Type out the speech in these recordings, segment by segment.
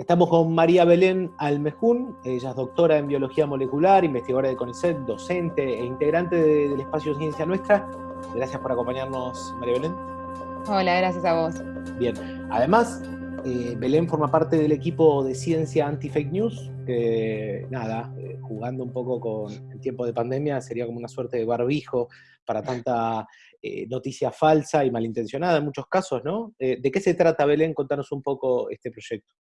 Estamos con María Belén Almejún, ella es doctora en biología molecular, investigadora de CONICET, docente e integrante del espacio Ciencia Nuestra. Gracias por acompañarnos, María Belén. Hola, gracias a vos. Bien, además, eh, Belén forma parte del equipo de ciencia anti-fake news, que nada, eh, jugando un poco con el tiempo de pandemia, sería como una suerte de barbijo para tanta eh, noticia falsa y malintencionada en muchos casos, ¿no? ¿De qué se trata, Belén? Contanos un poco este proyecto.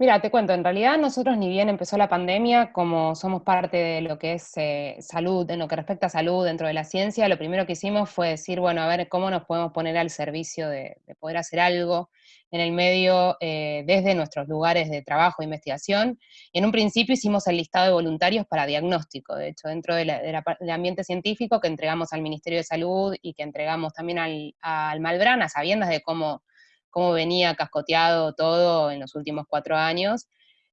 Mira, te cuento, en realidad nosotros ni bien empezó la pandemia, como somos parte de lo que es eh, salud, en lo que respecta a salud dentro de la ciencia, lo primero que hicimos fue decir, bueno, a ver cómo nos podemos poner al servicio de, poder hacer algo en el medio eh, desde nuestros lugares de trabajo e investigación. Y en un principio hicimos el listado de voluntarios para diagnóstico, de hecho, dentro del ambiente científico que entregamos al Ministerio de Salud y que entregamos también al, al Malbrán, a sabiendas de cómo cómo venía cascoteado todo en los últimos cuatro años,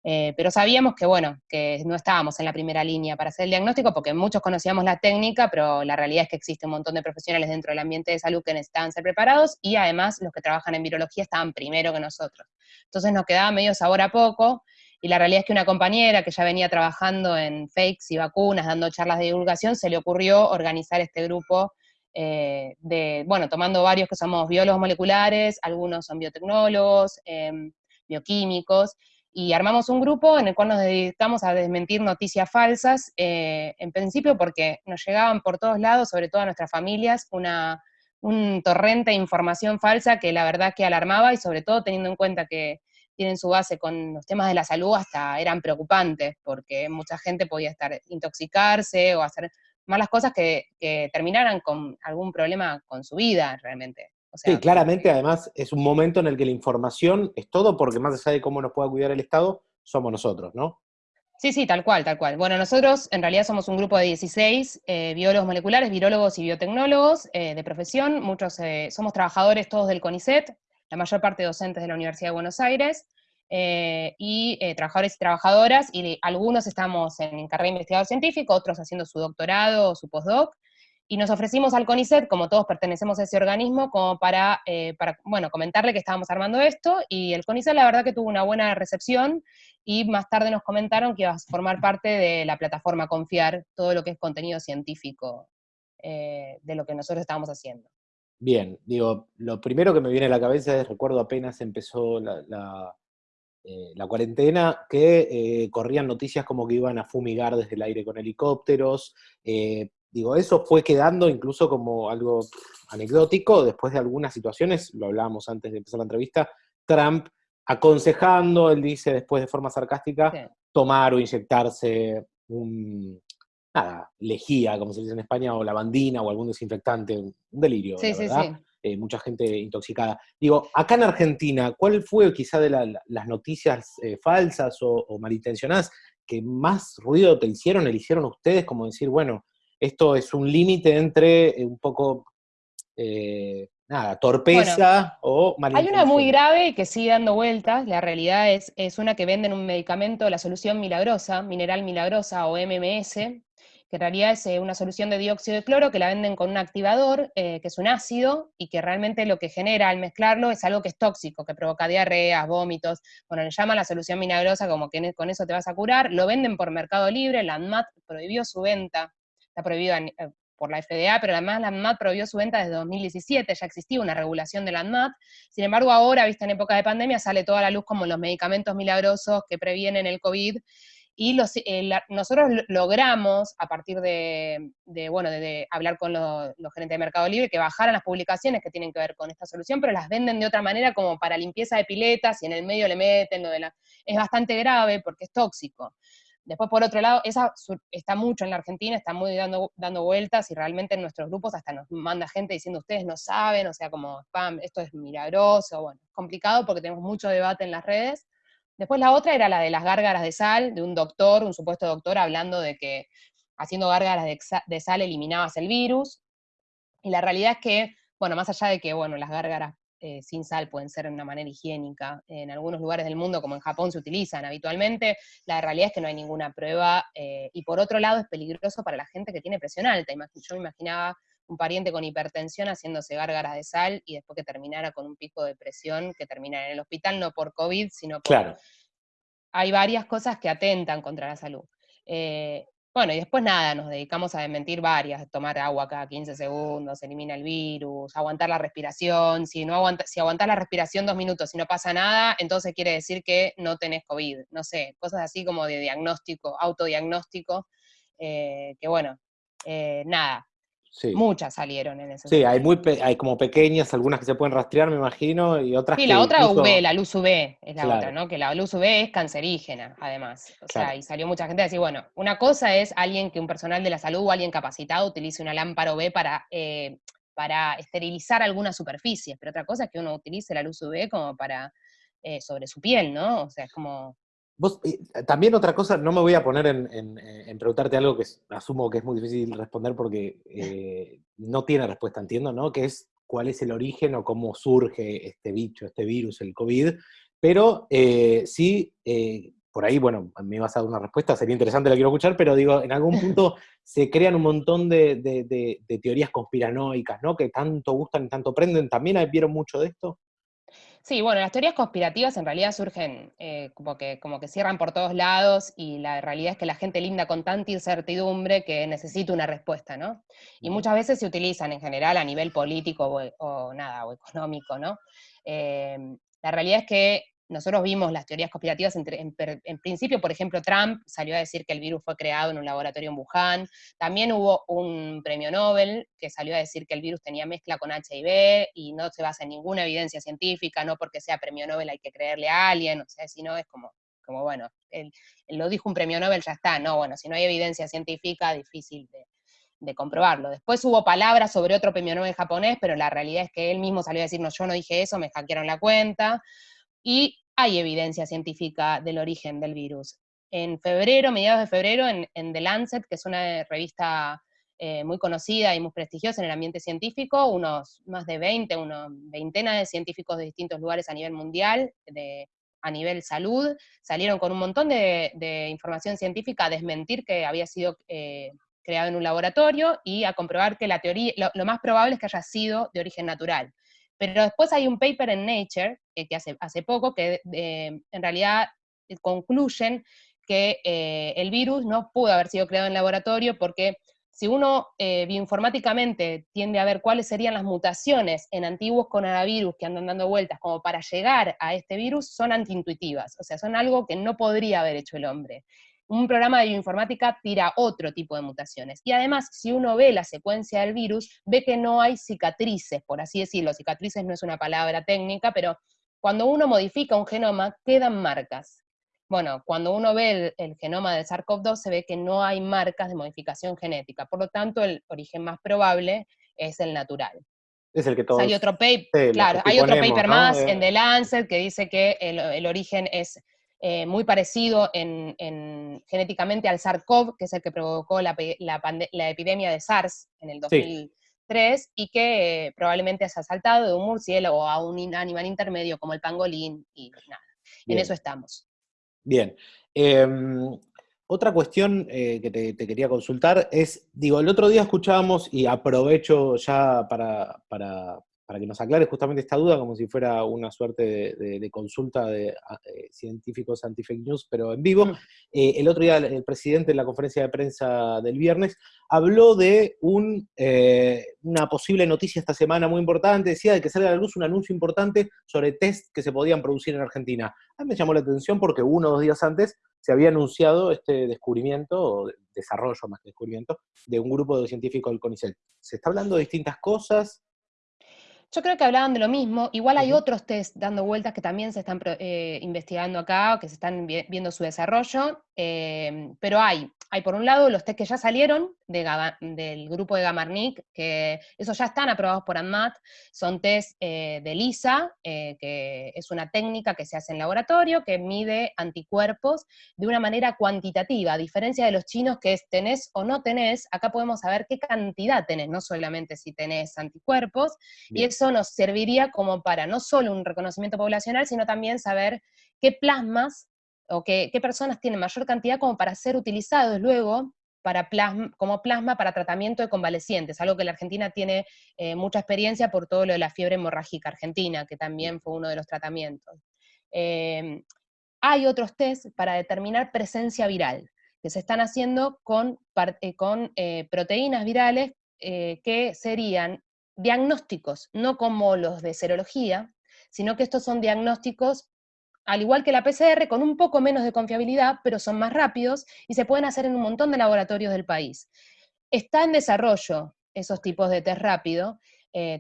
eh, pero sabíamos que, bueno, que no estábamos en la primera línea para hacer el diagnóstico, porque muchos conocíamos la técnica, pero la realidad es que existe un montón de profesionales dentro del ambiente de salud que necesitaban ser preparados, y además los que trabajan en virología estaban primero que nosotros. Entonces nos quedaba medio sabor a poco, y la realidad es que una compañera que ya venía trabajando en fakes y vacunas, dando charlas de divulgación, se le ocurrió organizar este grupo eh, de, bueno, tomando varios que somos biólogos moleculares, algunos son biotecnólogos, em, bioquímicos, y armamos un grupo en el cual nos dedicamos a desmentir noticias falsas, eh, en principio porque nos llegaban por todos lados, sobre todo a nuestras familias, una, un torrente de información falsa que la verdad que alarmaba y sobre todo teniendo en cuenta que tienen su base con los temas de la salud, hasta eran preocupantes, porque mucha gente podía estar intoxicarse o hacer malas cosas que, terminaran con algún problema con su vida realmente. sí, claramente además es un momento en el que la información es todo, porque más allá de cómo nos pueda cuidar el Estado, somos nosotros, ¿no? Sí, sí, tal cual, tal cual. Bueno, nosotros en realidad somos un grupo de 16 eh, biólogos moleculares, virólogos y biotecnólogos eh, de profesión. Muchos eh, somos trabajadores todos del CONICET, la mayor parte docentes de la Universidad de Buenos Aires. Eh, y eh, trabajadores y trabajadoras, y algunos estamos en carrera de investigador científico, otros haciendo su doctorado o su postdoc, y nos ofrecimos al CONICET, como todos pertenecemos a ese organismo, como para, eh, bueno, comentarle que estábamos armando esto, y el CONICET la verdad que tuvo una buena recepción, y más tarde nos comentaron que iba a formar parte de la plataforma Confiar, todo lo que es contenido científico de lo que nosotros estábamos haciendo. Bien, digo, lo primero que me viene a la cabeza es, recuerdo apenas empezó la eh, la cuarentena, que eh, corrían noticias como que iban a fumigar desde el aire con helicópteros. Eh, digo, eso fue quedando incluso como algo anecdótico después de algunas situaciones, lo hablábamos antes de empezar la entrevista, Trump aconsejando, él dice después de forma sarcástica, tomar o inyectarse un, nada, lejía, como se dice en España, o lavandina o algún desinfectante, un delirio. Sí, sí, sí. Eh, mucha gente intoxicada. Digo, acá en Argentina, ¿cuál fue quizá de las noticias eh, falsas o, malintencionadas que más ruido te hicieron, le hicieron ustedes, como decir, bueno, esto es un límite entre eh, un poco, nada, torpeza o malintención? Hay una muy grave que sigue dando vueltas, la realidad es, es una que venden un medicamento, la solución milagrosa, mineral milagrosa o MMS, que en realidad es eh, una solución de dióxido de cloro que la venden con un activador, eh, que es un ácido, y que realmente lo que genera al mezclarlo es algo que es tóxico, que provoca diarreas, vómitos, bueno, le llaman la solución milagrosa como que con eso te vas a curar, lo venden por Mercado Libre, la ANMAT prohibió su venta, está prohibida eh, por la FDA, pero además la ANMAT prohibió su venta desde 2017, ya existía una regulación de la ANMAT, sin embargo ahora, vista en época de pandemia, sale toda la luz como los medicamentos milagrosos que previenen el COVID, y los, eh, nosotros logramos, a partir de, bueno, de, hablar con los gerentes de Mercado Libre, que bajaran las publicaciones que tienen que ver con esta solución, pero las venden de otra manera como para limpieza de piletas y en el medio le meten lo de la... Es bastante grave porque es tóxico. Después, por otro lado, esa está mucho en la Argentina, está muy dando, dando vueltas y realmente en nuestros grupos hasta nos manda gente diciendo ustedes no saben, o sea, como spam, esto es milagroso, bueno, complicado porque tenemos mucho debate en las redes, Después la otra era la de las gárgaras de sal, de un doctor, un supuesto doctor, hablando de que haciendo gárgaras de, sal eliminabas el virus. Y la realidad es que, bueno, más allá de que, bueno, las gárgaras eh, sin sal pueden ser de una manera higiénica, en algunos lugares del mundo, como en Japón, se utilizan habitualmente, la realidad es que no hay ninguna prueba, eh, y por otro lado es peligroso para la gente que tiene presión alta. Yo me imaginaba un pariente con hipertensión haciéndose gárgaras de sal y después que terminara con un pico de presión que terminara en el hospital, no por COVID, sino por hay varias cosas que atentan contra la salud. Eh, bueno, y después nada, nos dedicamos a desmentir varias, tomar agua cada 15 segundos, elimina el virus, aguantar la respiración, si, no aguanta, si aguantas la respiración dos minutos y no pasa nada, entonces quiere decir que no tenés COVID, no sé, cosas así como de diagnóstico, autodiagnóstico, eh, que bueno, eh, nada, Muchas salieron en ese Sí, hay, muy hay como pequeñas, algunas que se pueden rastrear, me imagino, y otras sí, la otra UV, la luz UV es la otra, ¿no? Que la luz UV es cancerígena, además. O sea, y salió mucha gente a decir, bueno, una cosa es alguien que un personal de la salud o alguien capacitado utilice una lámpara UV para, eh, para esterilizar algunas superficies, pero otra cosa es que uno utilice la luz UV como para, eh, sobre su piel, ¿no? O sea, es como Vos, eh, también otra cosa, no me voy a poner en, preguntarte algo que asumo que es muy difícil responder porque eh, no tiene respuesta, entiendo, ¿no? Que es cuál es el origen o cómo surge este bicho, este virus, el COVID, pero eh, sí, por ahí, bueno, me vas a dar una respuesta, sería interesante, la quiero escuchar, pero digo, en algún punto se crean un montón de, de teorías conspiranoicas, ¿no? Que tanto gustan y tanto prenden, ¿también vieron mucho de esto? Sí, bueno, las teorías conspirativas en realidad surgen eh, como, que, como que cierran por todos lados y la realidad es que la gente linda con tanta incertidumbre que necesita una respuesta, ¿no? Y muchas veces se utilizan en general a nivel político o, nada, o económico, ¿no? Eh, la realidad es que nosotros vimos las teorías conspirativas, en, principio, por ejemplo, Trump salió a decir que el virus fue creado en un laboratorio en Wuhan, también hubo un premio Nobel que salió a decir que el virus tenía mezcla con HIV y no se basa en ninguna evidencia científica, no porque sea premio Nobel hay que creerle a alguien, o sea, si no es como, como bueno, él, lo dijo un premio Nobel, ya está, no, bueno, si no hay evidencia científica, difícil de, de comprobarlo. Después hubo palabras sobre otro premio Nobel japonés, pero la realidad es que él mismo salió a decir, no, yo no dije eso, me hackearon la cuenta y hay evidencia científica del origen del virus. En febrero, mediados de febrero, en, The Lancet, que es una revista eh, muy conocida y muy prestigiosa en el ambiente científico, unos más de 20, una veintena de científicos de distintos lugares a nivel mundial, a nivel salud, salieron con un montón de, información científica a desmentir que había sido eh, creado en un laboratorio y a comprobar que la teoría, lo más probable es que haya sido de origen natural. Pero después hay un paper en Nature, que hace, hace poco, que eh, en realidad eh, concluyen que eh, el virus no pudo haber sido creado en laboratorio porque si uno bioinformáticamente tiende a ver cuáles serían las mutaciones en antiguos coronavirus que andan dando vueltas como para llegar a este virus, son antiintuitivas, o sea, son algo que no podría haber hecho el hombre un programa de bioinformática tira otro tipo de mutaciones. Y además, si uno ve la secuencia del virus, ve que no hay cicatrices, por así decirlo. Cicatrices no es una palabra técnica, pero cuando uno modifica un genoma, quedan marcas. Bueno, cuando uno ve el, genoma del SARS-CoV-2, se ve que no hay marcas de modificación genética. Por lo tanto, el origen más probable es el natural. Es el que todos... Hay otro paper, claro, hay otro paper más en The Lancet que dice que el origen es eh, muy parecido en, genéticamente al SARS-CoV, que es el que provocó la, epidemia de SARS en el 2003, y que eh, probablemente se ha saltado de un murciélago a un animal intermedio como el pangolín, y nada, en eso estamos. Bien. Em, otra cuestión eh, que te, quería consultar es, digo, el otro día escuchábamos, y aprovecho ya para, para que nos aclare justamente esta duda, como si fuera una suerte de, consulta de científicos anti-fake news, pero en vivo. Eh, el otro día el presidente en la conferencia de prensa del viernes habló de un, eh, una posible noticia esta semana muy importante, decía de que salga a la luz un anuncio importante sobre test que se podían producir en Argentina. A mí me llamó la atención porque uno o dos días antes se había anunciado este descubrimiento, o desarrollo más que descubrimiento, de un grupo de científicos del CONICET. ¿Se está hablando de distintas cosas? Yo creo que hablaban de lo mismo. Igual hay otros test dando vueltas que también se están eh, investigando acá, que se están viendo su desarrollo, eh, pero hay hay por un lado los test que ya salieron del grupo de Gamarnik, que esos ya están aprobados por ANMAT, son test eh, de LISA, eh, que es una técnica que se hace en laboratorio, que mide anticuerpos de una manera cuantitativa, a diferencia de los chinos que es tenés o no tenés, acá podemos saber qué cantidad tenés, no solamente si tenés anticuerpos, y eso nos serviría como para no solo un reconocimiento poblacional, sino también saber qué plasmas o qué, personas tienen mayor cantidad como para ser utilizados luego como plasma para tratamiento de convalecientes, algo que la Argentina tiene eh, mucha experiencia por todo lo de la fiebre hemorrágica argentina, que también fue uno de los tratamientos. Em, hay otros test para determinar presencia viral, que se están haciendo con, eh, eh, proteínas virales eh, que serían diagnósticos, no como los de serología, sino que estos son diagnósticos, al igual que la PCR, con un poco menos de confiabilidad, pero son más rápidos y se pueden hacer en un montón de laboratorios del país. Está en desarrollo esos tipos de test rápido,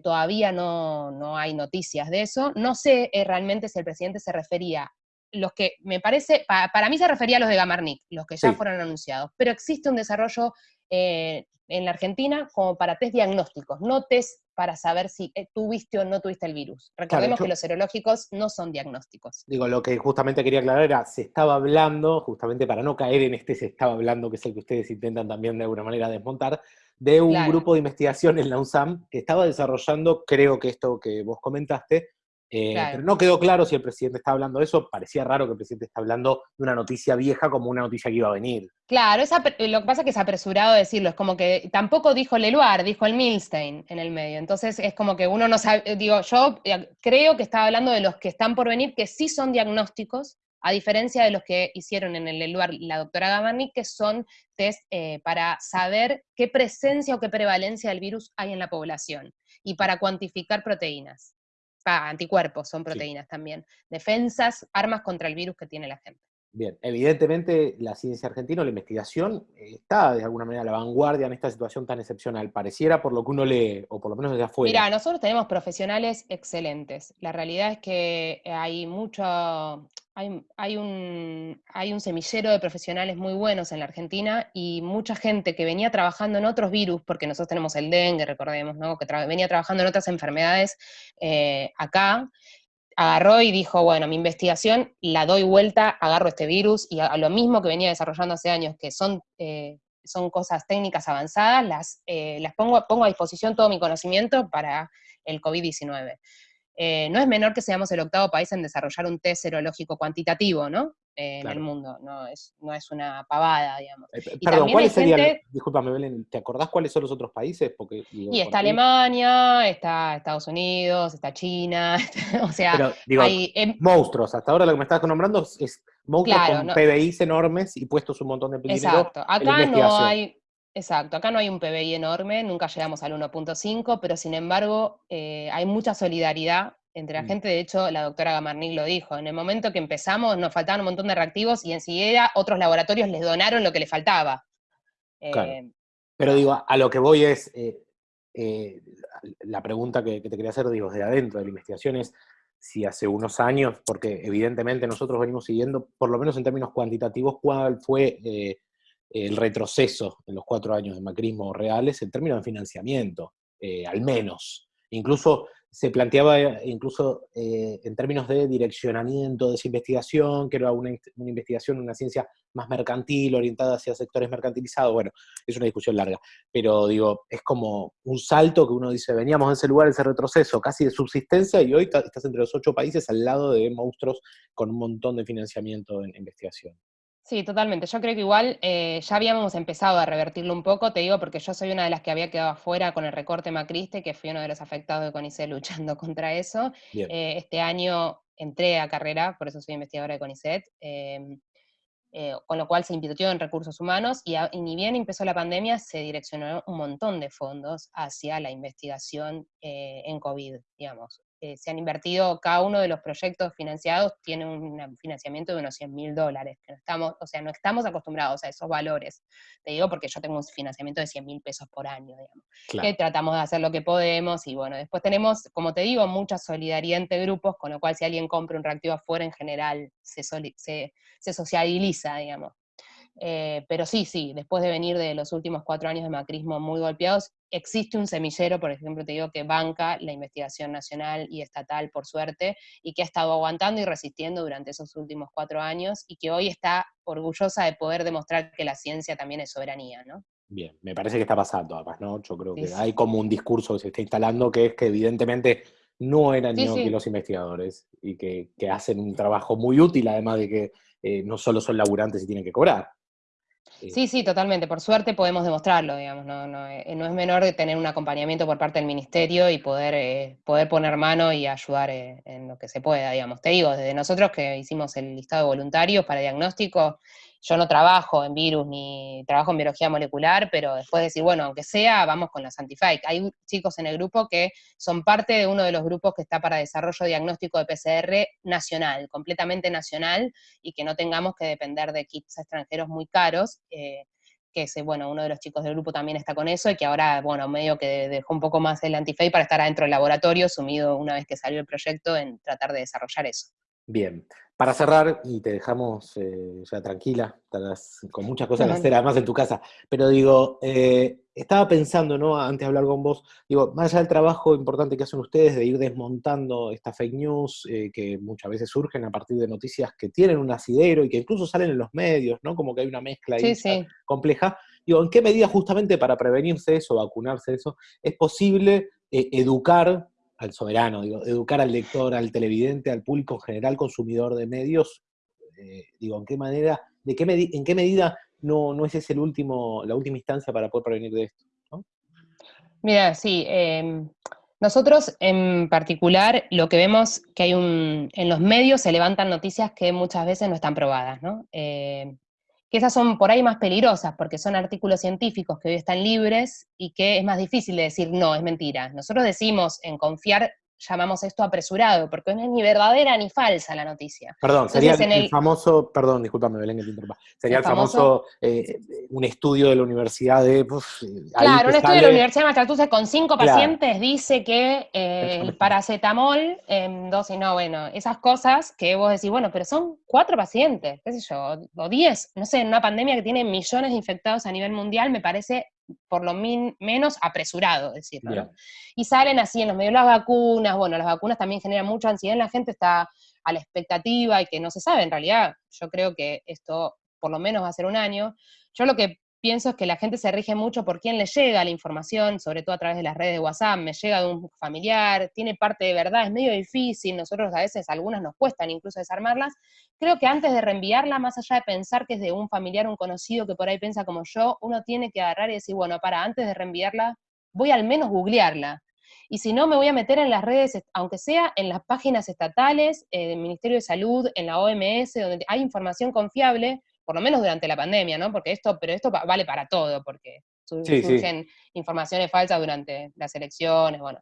todavía no, no, hay noticias de eso. No sé realmente si el presidente se refería los que me parece, para mí se refería a los de Gamarnik, los que ya fueron anunciados, pero existe un desarrollo eh, en la Argentina como para test diagnósticos, no test para saber si eh, tuviste o no tuviste el virus. Recordemos que los serológicos no son diagnósticos. Digo, lo que justamente quería aclarar era, se estaba hablando, justamente para no caer en este se estaba hablando, que es el que ustedes intentan también de alguna manera desmontar, de un grupo de investigación en la UNSAM que estaba desarrollando, creo que esto que vos comentaste, eh, pero no quedó claro si el presidente está hablando de eso. Parecía raro que el presidente está hablando de una noticia vieja como una noticia que iba a venir. Claro, lo que pasa es que es apresurado decirlo. Es como que tampoco dijo Leluar, dijo el Milstein en el medio. Entonces es como que uno no sabe. Eh, digo, yo eh, creo que estaba hablando de los que están por venir, que sí son diagnósticos, a diferencia de los que hicieron en el Leluar la doctora Gamarni, que son test para saber qué presencia o qué prevalencia del virus hay en la población y para cuantificar proteínas anticuerpos, son proteínas también. Defensas, armas contra el virus que tiene la gente. Bien, evidentemente la ciencia argentina, la investigación, está de alguna manera a la vanguardia en esta situación tan excepcional. Pareciera por lo que uno lee, o por lo menos desde afuera. Mira, nosotros tenemos profesionales excelentes. La realidad es que hay mucho, hay, un, hay un semillero de profesionales muy buenos en la Argentina y mucha gente que venía trabajando en otros virus, porque nosotros tenemos el dengue, recordemos, ¿no? que venía trabajando en otras enfermedades eh, acá, agarró y dijo, bueno, mi investigación la doy vuelta, agarro este virus y a, lo mismo que venía desarrollando hace años, que son, eh, cosas técnicas avanzadas, las, eh, las pongo, pongo a disposición todo mi conocimiento para el COVID-19. Eh, no es menor que seamos el octavo país en desarrollar un test serológico cuantitativo, ¿no? Eh, en el mundo, no es, no es una pavada, digamos. Eh, perdón, ¿cuáles serían, discúlpame Belén, ¿te acordás cuáles son los otros países? Porque, y está Alemania, está Estados Unidos, está China, o sea, hay, em monstruos, hasta ahora lo que me estás nombrando es monstruos con PBIs enormes y puestos un montón de dinero Exacto, acá no hay Exacto, acá no hay un PBI enorme, nunca llegamos al 1.5, pero sin embargo eh, hay mucha solidaridad entre la mm. gente. De hecho, la doctora Gamarnik lo dijo, en el momento que empezamos nos faltaban un montón de reactivos y enseguida otros laboratorios les donaron lo que les faltaba. Eh, pero digo, a lo que voy es, eh, la pregunta que, te quería hacer, digo, desde adentro de la investigación es si hace unos años, porque evidentemente nosotros venimos siguiendo, por lo menos en términos cuantitativos, cuál fue el retroceso en los cuatro años de macrismo reales en términos de financiamiento, eh, al menos. Incluso se planteaba, incluso eh, en términos de direccionamiento de esa investigación, que era una, una, investigación, una ciencia más mercantil, orientada hacia sectores mercantilizados, bueno, es una discusión larga, pero digo, es como un salto que uno dice, veníamos de ese lugar, ese retroceso casi de subsistencia, y hoy estás entre los ocho países al lado de monstruos con un montón de financiamiento en investigación. Sí, totalmente. Yo creo que igual eh, ya habíamos empezado a revertirlo un poco, te digo, porque yo soy una de las que había quedado afuera con el recorte macriste, que fui uno de los afectados de CONICET luchando contra eso. Eh, este año entré a carrera, por eso soy investigadora de CONICET, em, eh, con lo cual se invirtió en recursos humanos y, y, ni bien empezó la pandemia, se direccionó un montón de fondos hacia la investigación en COVID, digamos. Eh, se han invertido, cada uno de los proyectos financiados tiene un financiamiento de unos 100 mil dólares, que no estamos, o sea, no estamos acostumbrados a esos valores. Te digo porque yo tengo un financiamiento de 100 mil pesos por año, digamos, que tratamos de hacer lo que podemos, y bueno, después tenemos, como te digo, mucha solidaridad entre grupos, con lo cual si alguien compra un reactivo afuera, en general se, se, se sociabiliza, digamos. Eh, pero sí, sí, después de venir de los últimos cuatro años de macrismo muy golpeados, existe un semillero, por ejemplo, te digo, que banca la investigación nacional y estatal, por suerte, y que ha estado aguantando y resistiendo durante esos últimos cuatro años, y que hoy está orgullosa de poder demostrar que la ciencia también es soberanía, ¿no? Bien, me parece que está pasando además, ¿no? Yo creo que hay como un discurso que se está instalando que es que evidentemente no eran ni los investigadores y que, hacen un trabajo muy útil, además de que eh, no solo son laburantes y tienen que cobrar. Eh, sí, sí, totalmente. Por suerte podemos demostrarlo, digamos. No, no, eh, no es menor tener un acompañamiento por parte del ministerio y poder, eh, poder poner mano y ayudar en lo que se pueda, digamos. Te digo, desde nosotros que hicimos el listado de voluntarios para diagnóstico, yo no trabajo en virus ni trabajo en biología molecular, pero después decir, bueno, aunque sea, vamos con los antifake. Hay chicos en el grupo que son parte de uno de los grupos que está para desarrollo diagnóstico de PCR nacional, completamente nacional, y que no tengamos que depender de kits extranjeros muy caros. Eh, que ese, bueno, uno de los chicos del grupo también está con eso y que ahora, bueno, medio que dejó un poco más el antifake para estar adentro del laboratorio, sumido una vez que salió el proyecto en tratar de desarrollar eso. Bien. Para cerrar, y te dejamos eh, ya tranquila, estarás con muchas cosas que hacer además en tu casa, pero digo, eh, estaba pensando, ¿no? Antes de hablar con vos, digo, más allá del trabajo importante que hacen ustedes de ir desmontando estas fake news eh, que muchas veces surgen a partir de noticias que tienen un asidero y que incluso salen en los medios, ¿no? Como que hay una mezcla ahí compleja. Digo, ¿en qué medida justamente para prevenirse eso, vacunarse eso, es posible educar al soberano, digo, educar al lector, al televidente, al público en general, consumidor de medios, eh, digo, ¿en qué manera, de qué en qué medida no, no es ese el último, la última instancia para poder prevenir de esto? Mira, sí, em, nosotros en particular lo que vemos que hay un, en los medios se levantan noticias que muchas veces no están probadas, ¿no? Eh, que esas son por ahí más peligrosas, porque son artículos científicos que hoy están libres y que es más difícil de decir, no, es mentira. Nosotros decimos en confiar llamamos esto apresurado, porque no es ni verdadera ni falsa la noticia. Perdón, sería el, famoso, perdón, discúlpame Belén que te interrumpa, sería el, famoso, eh, un estudio de la universidad de... claro, un estudio de la Universidad de Massachusetts con cinco pacientes dice que eh, el paracetamol en dosis, no, bueno, esas cosas que vos decís, bueno, pero son cuatro pacientes, qué sé yo, o diez, no sé, en una pandemia que tiene millones de infectados a nivel mundial, me parece por lo menos apresurado, decirlo. Y salen así en los medios las vacunas, bueno, las vacunas también generan mucha ansiedad, la gente está a la expectativa y que no se sabe, en realidad yo creo que esto por lo menos va a ser un año. Yo lo que pienso es que la gente se rige mucho por quién le llega la información, sobre todo a través de las redes de WhatsApp, me llega de un familiar, tiene parte de verdad, es medio difícil, nosotros a veces algunas nos cuestan incluso desarmarlas. Creo que antes de reenviarla, más allá de pensar que es de un familiar, un conocido que por ahí piensa como yo, uno tiene que agarrar y decir, bueno, para, antes de reenviarla, voy al menos googlearla. Y si no, me voy a meter en las redes, aunque sea en las páginas estatales eh, del Ministerio de Salud, en la OMS, donde hay información confiable, por lo menos durante la pandemia, ¿no? Porque esto, pero esto vale para todo, porque surgen informaciones falsas durante las elecciones, bueno.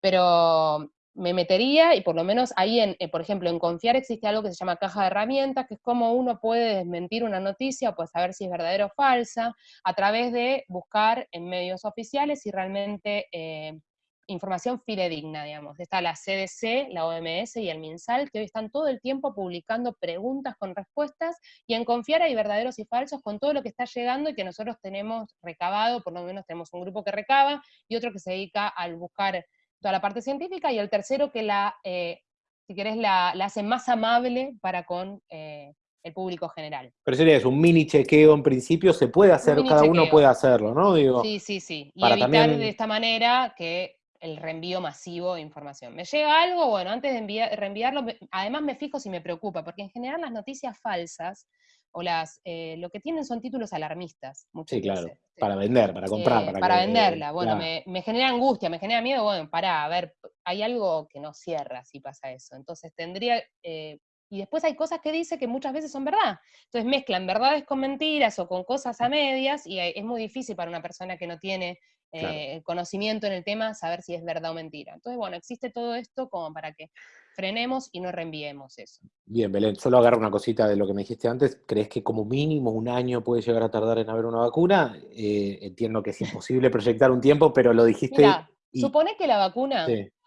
Pero me metería y por lo menos ahí, en, eh, por ejemplo, en Confiar existe algo que se llama caja de herramientas, que es como uno puede desmentir una noticia o puede saber si es verdadera o falsa, a través de buscar en medios oficiales si realmente eh, información fidedigna, digamos. Está la CDC, la OMS y el MinSal, que hoy están todo el tiempo publicando preguntas con respuestas, y en Confiar hay verdaderos y falsos con todo lo que está llegando y que nosotros tenemos recabado, por lo menos tenemos un grupo que recaba, y otro que se dedica al buscar toda la parte científica, y el tercero que la, eh, si querés, la, hace más amable para con... Eh, el público general. Pero sería eso, un mini chequeo en principio, se puede hacer, cada uno puede hacerlo, ¿no? Digo, sí, sí, sí. Y evitar de esta manera que el reenvío masivo de información. ¿Me llega algo? Bueno, antes de reenviarlo, además me fijo si me preocupa, porque en general las noticias falsas o las eh, lo que tienen son títulos alarmistas. Sí, claro, para vender, para comprar. para, para venderla, bueno, me, genera angustia, me genera miedo, bueno, para, a ver, hay algo que no cierra si pasa eso. Entonces tendría, eh, y después hay cosas que dice que muchas veces son verdad. Entonces mezclan verdades con mentiras o con cosas a medias y es muy difícil para una persona que no tiene eh, conocimiento en el tema saber si es verdad o mentira. Entonces, bueno, existe todo esto como para que frenemos y no reenviemos eso. Bien, Belén, solo agarro una cosita de lo que me dijiste antes. ¿Crees que como mínimo un año puede llegar a tardar en haber una vacuna? Eh, entiendo que es imposible proyectar un tiempo, pero lo dijiste... supone que la vacuna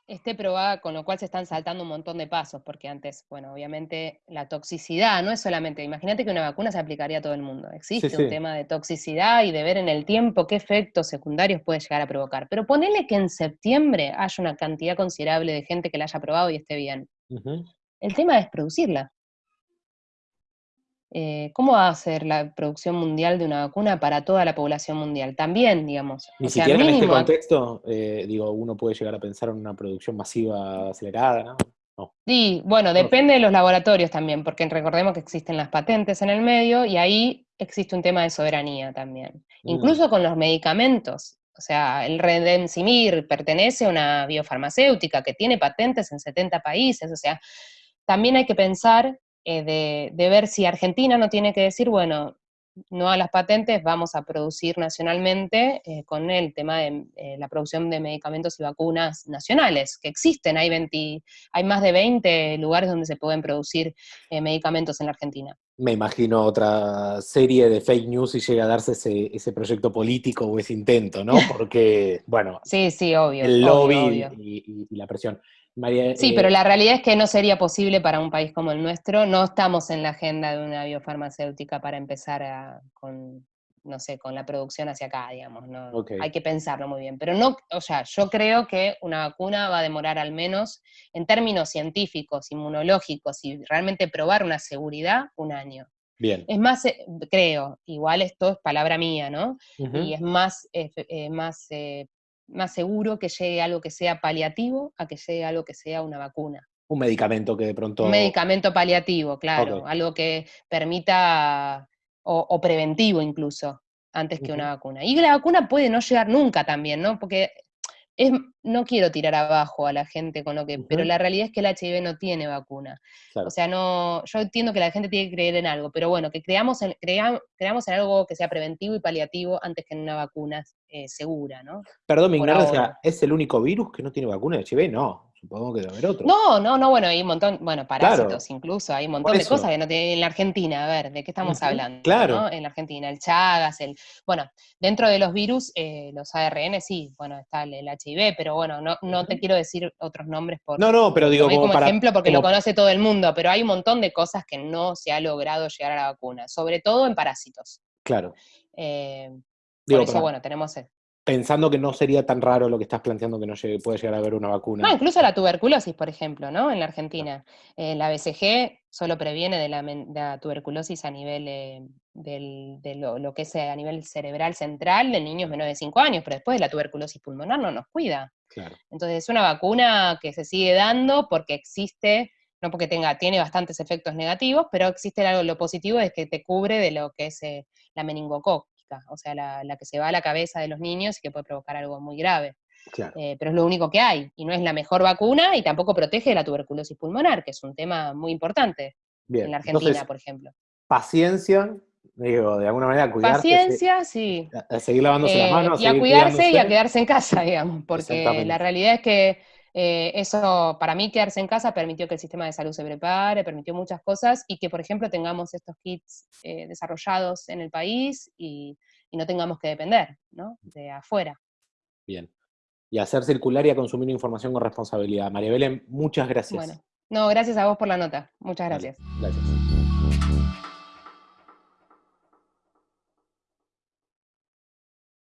esté probada, con lo cual se están saltando un montón de pasos, porque antes, bueno, obviamente la toxicidad no es solamente, imagínate que una vacuna se aplicaría a todo el mundo, existe un tema de toxicidad y de ver en el tiempo qué efectos secundarios puede llegar a provocar, pero ponele que en septiembre haya una cantidad considerable de gente que la haya probado y esté bien. El tema es producirla. Eh, ¿cómo va a ser la producción mundial de una vacuna para toda la población mundial? También, digamos. Ni siquiera en este contexto, eh, digo, uno puede llegar a pensar en una producción masiva acelerada, ¿no? Sí, bueno, depende de los laboratorios también, porque recordemos que existen las patentes en el medio y ahí existe un tema de soberanía también. Mm. Incluso con los medicamentos. O sea, el Redemsimir pertenece a una biofarmacéutica que tiene patentes en 70 países. O sea, también hay que pensar eh, de, de, ver si Argentina no tiene que decir, bueno, no a las patentes, vamos a producir nacionalmente eh, con el tema de eh, la producción de medicamentos y vacunas nacionales, que existen, hay, hay más de 20 lugares donde se pueden producir medicamentos en la Argentina. Me imagino otra serie de fake news y llega a darse ese, proyecto político o ese intento, ¿no? Porque, bueno, sí, sí, obvio, el lobby y la presión sí, pero eh, la realidad es que no sería posible para un país como el nuestro. No estamos en la agenda de una biofarmacéutica para empezar con, no sé, con la producción hacia acá, digamos. ¿no? Hay que pensarlo muy bien. Pero no, o sea, yo creo que una vacuna va a demorar al menos, en términos científicos, inmunológicos y realmente probar una seguridad, un año. Bien. Es más, eh, creo, igual esto es palabra mía, ¿no? Y es más, eh, más más seguro que llegue algo que sea paliativo a que llegue algo que sea una vacuna. Un medicamento que de pronto... Un medicamento paliativo, claro, algo que permita, o, preventivo incluso, antes que una vacuna. Y la vacuna puede no llegar nunca también, ¿no? Porque no quiero tirar abajo a la gente con lo que, pero la realidad es que el HIV no tiene vacuna. O sea, no, yo entiendo que la gente tiene que creer en algo, pero bueno, que creamos en, creamos en algo que sea preventivo y paliativo antes que en una vacuna eh, segura, ¿no? Perdón, mi ignorancia, ¿es el único virus que no tiene vacuna de HIV? No. Supongo que debe haber otro. No, no, no, bueno, hay un montón, bueno, parásitos incluso, hay un montón de cosas que no tienen en la Argentina, a ver, ¿de qué estamos hablando? Claro. En la Argentina, el Chagas, el, bueno, dentro de los virus, eh, los ARN sí, bueno, está el, HIV, pero bueno, no, no te quiero decir otros nombres por... No, no, pero digo como, ejemplo porque lo conoce todo el mundo, pero hay un montón de cosas que no se ha logrado llegar a la vacuna, sobre todo en parásitos. Claro. Eh, por eso, bueno, tenemos pensando que no sería tan raro lo que estás planteando que no puede llegar a haber una vacuna. No, incluso la tuberculosis, por ejemplo, ¿no? En la Argentina. Eh, la BCG solo previene de la, tuberculosis a nivel eh, de lo, que es a nivel cerebral central de niños menores de 5 años, pero después de la tuberculosis pulmonar no nos cuida. Entonces es una vacuna que se sigue dando porque existe, no porque tenga, tiene bastantes efectos negativos, pero existe algo, lo positivo es que te cubre de lo que es eh, la meningococ o sea, la, que se va a la cabeza de los niños y que puede provocar algo muy grave. Eh, pero es lo único que hay, y no es la mejor vacuna y tampoco protege de la tuberculosis pulmonar, que es un tema muy importante en la Argentina, por ejemplo. Paciencia, digo, de alguna manera cuidarse. Paciencia, sí. A, seguir lavándose las eh, manos. Y a cuidarse y a quedarse en casa, digamos, porque la realidad es que eh, eso, para mí, quedarse en casa permitió que el sistema de salud se prepare, permitió muchas cosas y que, por ejemplo, tengamos estos kits eh, desarrollados en el país y, no tengamos que depender de afuera. Bien. Y hacer circular y a consumir información con responsabilidad. María Belén, muchas gracias. Bueno, no, gracias a vos por la nota. Muchas gracias. gracias.